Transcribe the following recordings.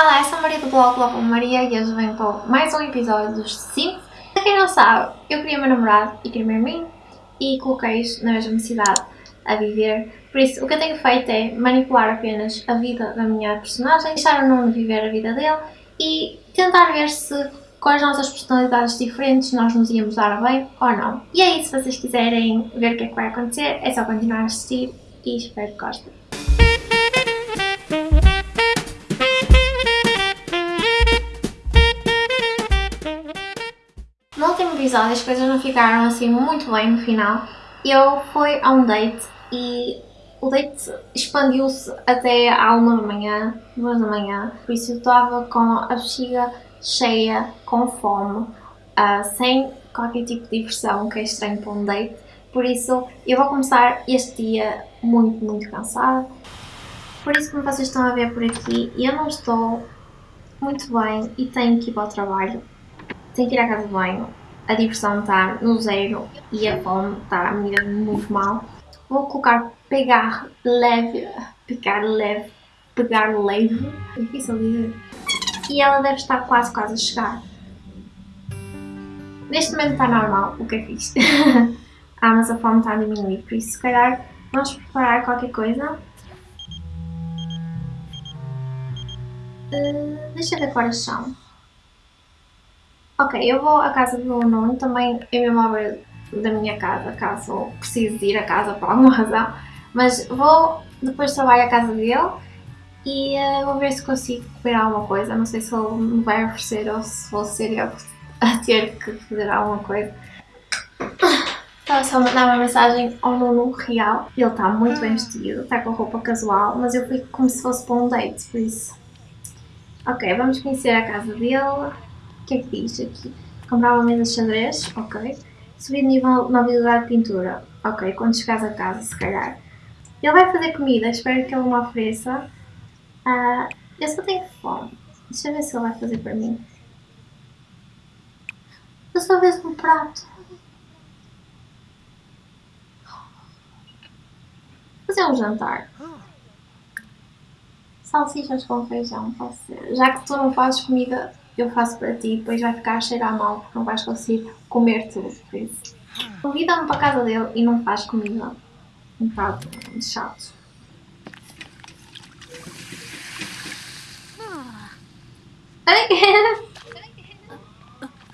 Olá, eu sou a Maria do blog Love Maria e hoje venho para mais um episódio dos Sims. Para quem não sabe, eu queria meu namorado e queria meu mim e coloquei-os na mesma cidade a viver. Por isso, o que eu tenho feito é manipular apenas a vida da minha personagem, deixar o Nuno viver a vida dele e tentar ver se com as nossas personalidades diferentes nós nos íamos dar bem ou não. E aí, se vocês quiserem ver o que é que vai acontecer, é só continuar a assistir e espero que gostem. Episódio as coisas não ficaram assim muito bem no final. Eu fui a um date e o date expandiu-se até à uma da manhã, duas da manhã, por isso eu estava com a bexiga cheia, com fome, uh, sem qualquer tipo de diversão, que é estranho para um date. Por isso eu vou começar este dia muito, muito cansada. Por isso, como vocês estão a ver por aqui, eu não estou muito bem e tenho que ir para o trabalho. Tenho que ir à casa de banho. A diversão está no zero e a fome está mesmo muito mal. Vou colocar pegar leve, pegar leve, pegar leve, é difícil dizer. E ela deve estar quase, quase a chegar. Neste momento está normal, o que é fixe. ah, mas a fome está a diminuir, por isso se calhar vamos preparar qualquer coisa. Uh, deixa eu ver. Ok, eu vou à casa do Nuno, também é mesmo à beira da minha casa, caso precise ir a casa por alguma razão. Mas vou depois trabalho à casa dele e uh, vou ver se consigo comer alguma coisa. Não sei se ele me vai oferecer ou se vou ser eu a ter que fazer alguma coisa. Estava só a mandar uma mensagem ao Nuno real. Ele está muito bem vestido, está com roupa casual, mas eu fui como se fosse para um date, por isso. Ok, vamos conhecer a casa dele. Que é que diz aqui? Comprar uma mesa de xadrez, ok. Subir de nível na habilidade de pintura, ok. Quando chegares a casa, se calhar. Ele vai fazer comida, espero que ele me ofereça. Uh, eu só tenho fome. Deixa eu ver se ele vai fazer para mim. Eu só vejo um prato. Fazer um jantar. Salsichas com feijão, pode ser. Já que tu não fazes comida, eu faço para ti, depois vai ficar a cheirar mal porque não vais conseguir comer tudo, por isso. Convida-me para a casa dele e não faz comida. Um bocado chato.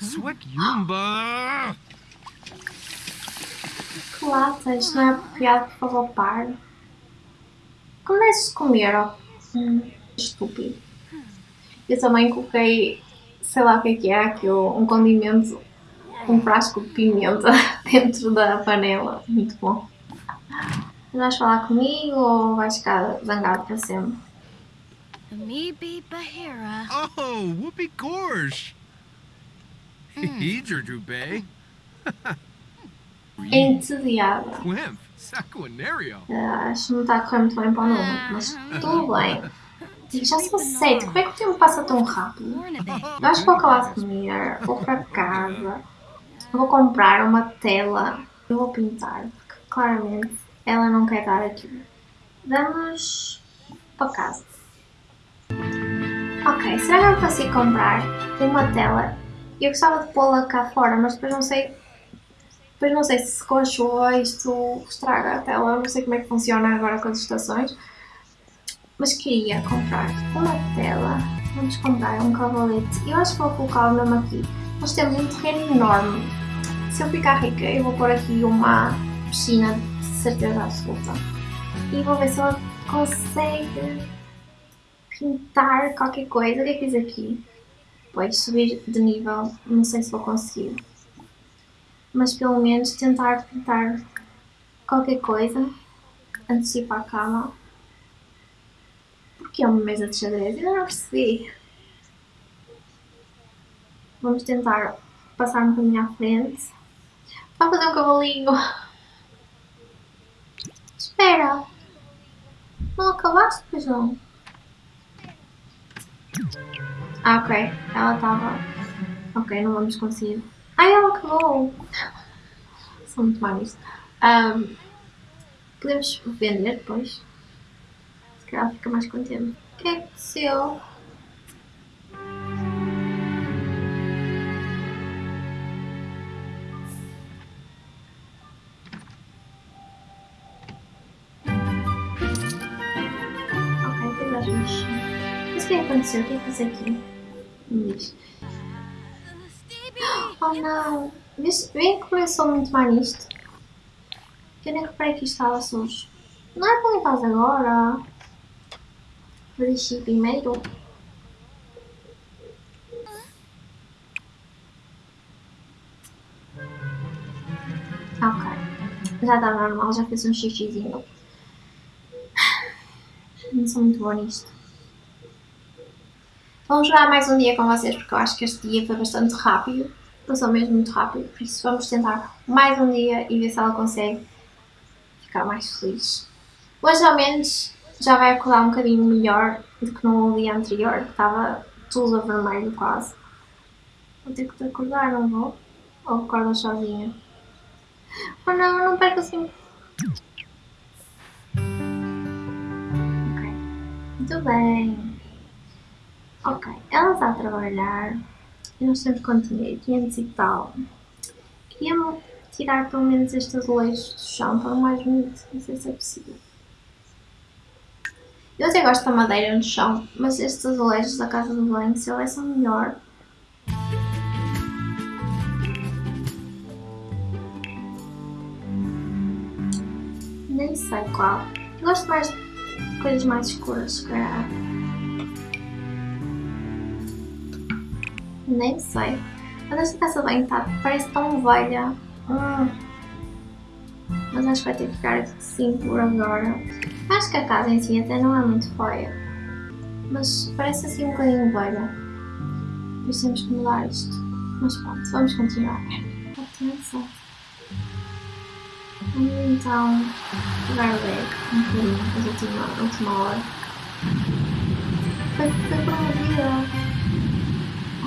Swag-yumba! Que lata, isto não é apropriado para roubar. Como deves comer, ó? Hum, estúpido. Eu também coloquei, sei lá o que é que é, aquilo, um condimento, um frasco de pimenta dentro da panela. Muito bom. Vais falar comigo ou vais ficar zangado para sempre? Me be Bahira. Oh, whoopee gorge! Hijerdube. Entediada. Quimp. Saquinario. Uh, acho que não está a correr muito bem para o número, mas tudo bem. Já são sete, como é que o tempo passa tão rápido? Eu acho que vou acabar de comer, vou para casa, vou comprar uma tela, eu vou pintar, porque claramente ela não quer estar aqui. Vamos para casa. Ok, será que eu consigo comprar uma tela? Eu gostava de pô-la cá fora, mas depois não sei depois não sei se com a chuva isto estraga a tela, não sei como é que funciona agora com as estações. Mas queria comprar uma tela. Vamos comprar um cavalete. Eu acho que vou colocá-lo mesmo aqui. Nós temos um terreno enorme. Se eu ficar rica, eu vou pôr aqui uma piscina de certeza absoluta. E vou ver se ela consegue pintar qualquer coisa. O que é que diz aqui? Pois, subir de nível. Não sei se vou conseguir mas pelo menos tentar pintar qualquer coisa para a cama. Porque é uma mesa de xadrez? Eu não percebi. Vamos tentar passar um bocadinho à frente. Vai fazer um cavalinho. Espera. Não acabaste, pois? Ah, ok. Ela estava... Ok, não vamos conseguir. Ai, ela acabou! Sou muito má nisto. Um, podemos vender depois que ela fica mais contente. O que é que aconteceu? Mas o é que aconteceu? O que é que fazer aqui? Diz. Oh não! Vem que começou muito mal nisto? Que eu nem reparei que isto estava sujo. Não é para limpar agora? Fazer xixi primeiro. Ok. Já está normal, já fiz um xixizinho. Não sou muito boa nisto. Vamos jogar mais um dia com vocês porque eu acho que este dia foi bastante rápido. Passou mesmo muito rápido, por isso vamos tentar mais um dia e ver se ela consegue ficar mais feliz. Hoje ao menos já vai acordar um bocadinho melhor do que no dia anterior, que estava tudo a vermelho quase. Vou ter que te acordar, não vou? Ou acordas sozinha? Oh não, não perco assim. Ok. Muito bem. Ok, ela está a trabalhar. Eu nós sempre continuei 500 e tal. Queria tirar pelo menos estes azulejos do chão para o mais bonito. Não sei se é possível. Eu até gosto da madeira no chão, mas estes azulejos da casa do banho, se eles são melhor. Nem sei qual. Eu gosto mais de coisas mais escuras, se calhar. Nem sei. Mas esta casa de banho tá, parece tão velha. Hum. Mas acho que vai ter que ficar assim por agora. Acho que a casa em si até não é muito feia. Mas parece assim um bocadinho velha. Isso temos que mudar isto. Mas pronto, vamos continuar. Atenção. Vamos então jogar o deck um bocadinho, a última, última hora. Foi, foi promovida.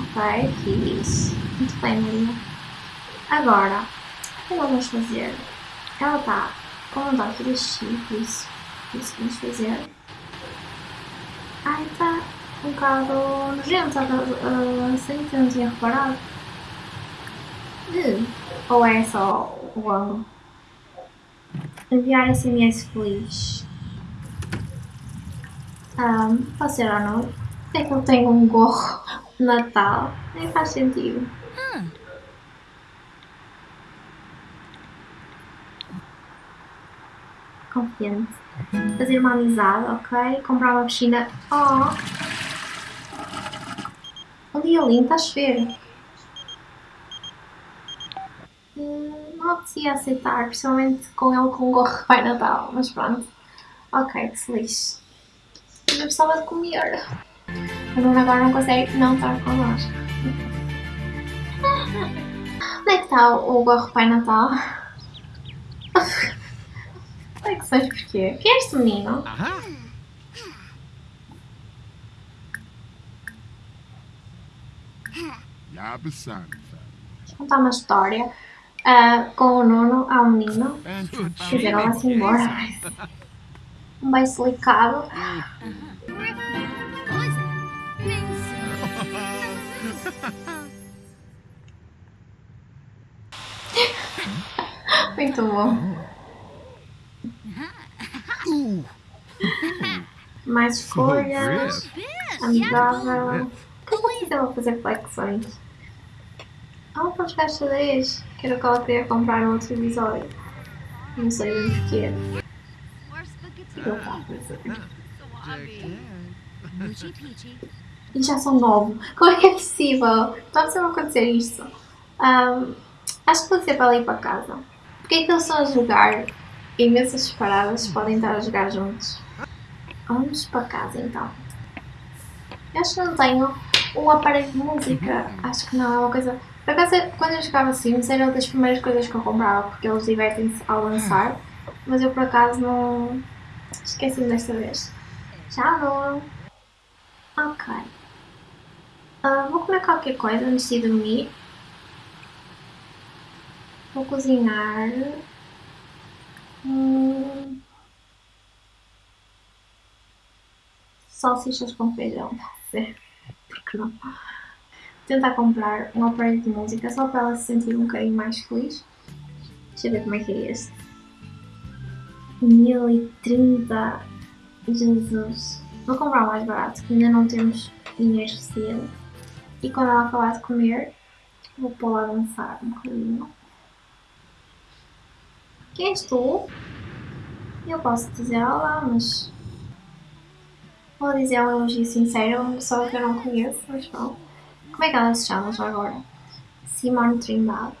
Ok, fiz. Muito bem, Maria. Agora, o que nós vamos fazer? Ela está com vontade de fazer xixi, por isso, que vamos fazer. Ai, está um bocado nojento, uh, assim que eu não tinha reparado. Uh, ou é só o ângulo? Enviar SMS feliz. Um, pode ser ou não? É que eu tenho um gorro de Natal. Nem faz sentido. Huh. Confiante. Fazer uma amizade, ok? Comprar uma piscina. Oh! Um dia lindo, está a chover. Hum, Não apetecia aceitar, principalmente com ele com um gorro de Pai Natal, mas pronto. Ok, que se lixe. Eu gostava de comer. A Bruna agora não consegue não estar connosco. Onde é que está o o gorro de Pai Natal? Onde que sabes porquê? Quem é este menino? Aha! Yabasan. contar uma história ah, com o Nuno ao menino. Dizer, ela vai-se embora. mas Um beijo delicado. Muito bom. Ooh. Riff. This. Amigável. O que eu vou fazer? Eu flexões. Ah, para jogar xadrez. Que era o que ela queria comprar no outro episódio. Não sei bem porquê. Spaghetti. Eu. E já são nove. Como é que é possível? Sempre a acontecer isto. Ahm, acho que vou ser para ali para casa. Porque é que eles estão a jogar imensas separadas podem estar a jogar juntos? Vamos para casa então. Eu acho que não tenho um aparelho de música. Acho que não, é uma coisa. Por acaso, quando eu jogava Sims, era uma das primeiras coisas que eu comprava porque eles divertem-se ao lançar. Mas eu por acaso não. Esqueci desta vez. Tchau! Ok. Ah, vou comer qualquer coisa antes de dormir. Vou cozinhar. Salsichas com feijão. Pode ser. Por que não? Tentar comprar um aparelho de música só para ela se sentir um bocadinho mais feliz. Deixa eu ver como é que é este. 1030. Jesus. vou comprar o mais barato, que ainda não temos dinheiro suficiente. E quando ela acabar de comer, vou pôr lá dançar um bocadinho. Quem és tu? Eu posso dizer olá, mas vou dizer um elogio sincero uma pessoa que eu não conheço, mas pronto. Como é que ela se chama já agora? Simone Trindade.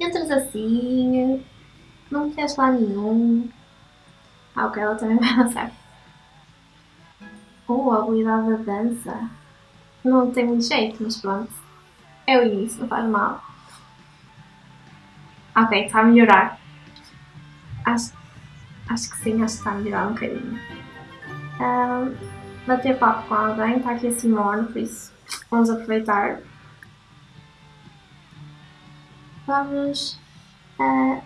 Entras assim, não queres lá nenhum. Ah, ok, ela também vai dançar. Oh, a habilidade da dança. Não tem muito jeito, mas pronto. É o início, não faz mal. Ok, está a melhorar. Acho, acho que sim, acho que está a melhorar um bocadinho. Um, bater papo com alguém, está aqui a Simone, por isso vamos aproveitar. Vamos uh,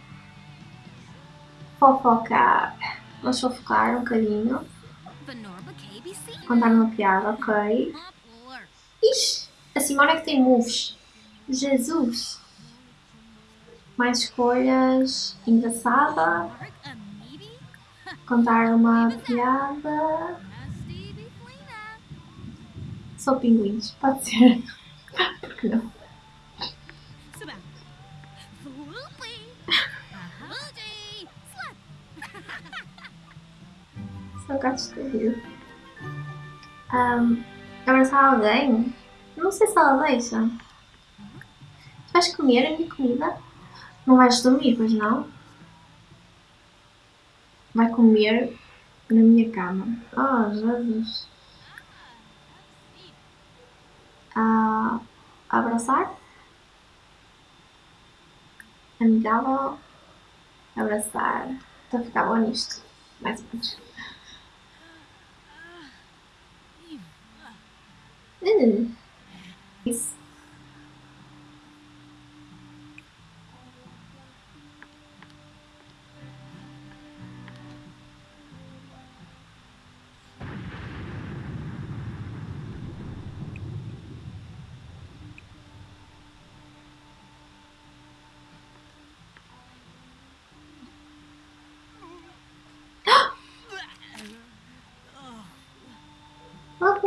fofocar. Vamos fofocar um bocadinho. Contar uma piada, ok. Ixi, a Simone é que tem moves. Jesus! Mais escolhas. Engraçada. Contar uma piada. Sou pinguins, pode ser. Por que não? Sou gato escolhido. Um, abraçar alguém? Não sei se ela deixa. Tu vais comer a minha comida? Não vais dormir, pois não? Vai comer na minha cama. Oh, Jesus. Ah, abraçar? Amigável? Abraçar. Estou a ficar boa nisto. Mais ou menos. Hum. Isso.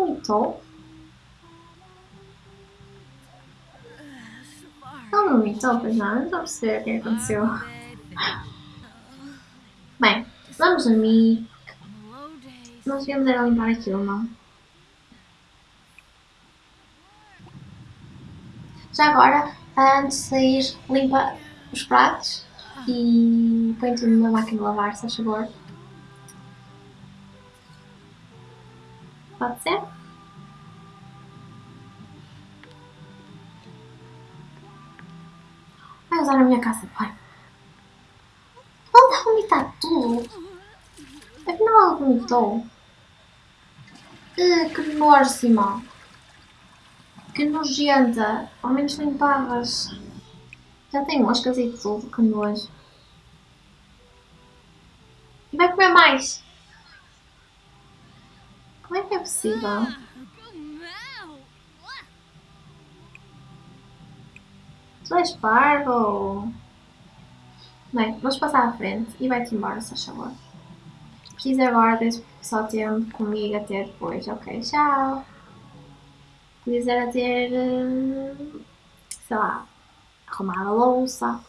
Ela vomitou? Ela vomitou, pois não? Eu não a perceber o que aconteceu. Bem, vamos. Low days. Nós viemos era limpar aquilo, não? Já agora, antes de sair, limpa os pratos e põe tudo na máquina de lavar, se faz favor. Pode ser? Vai usar a minha casa banho. Ela vomitar tudo. Afinal, ela vomitou. Ah, que nojo. Que nojenta. Ao menos limpavas. Já tem moscas e tudo, que nojo. E vai comer mais. Como é que é possível? Tu és parvo. Bem, vamos passar à frente e vai-te embora, se favor. Preciso agora desse só tempo comigo até depois. Ok, tchau. Podias era ter, eh, sei lá, arrumado a louça,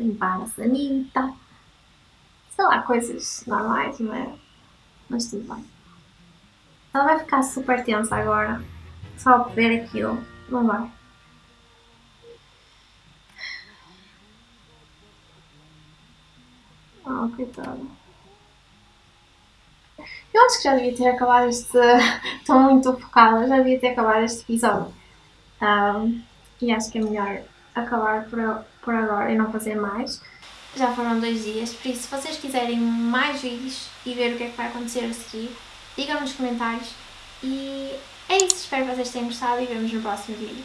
limpar a sanita, sei lá, coisas normais, não é? Mas tudo bem. Ela vai ficar super tensa agora, só por ver aquilo, não vai? Oh, coitada. Eu acho que já devia ter acabado este. Estou muito focada, já devia ter acabado este episódio. Ahm, e acho que é melhor acabar por, por agora e não fazer mais. Já foram dois dias, por isso, se vocês quiserem mais vídeos e ver o que é que vai acontecer a seguir, digam nos comentários. E é isso, espero que vocês tenham gostado e vemos no próximo vídeo.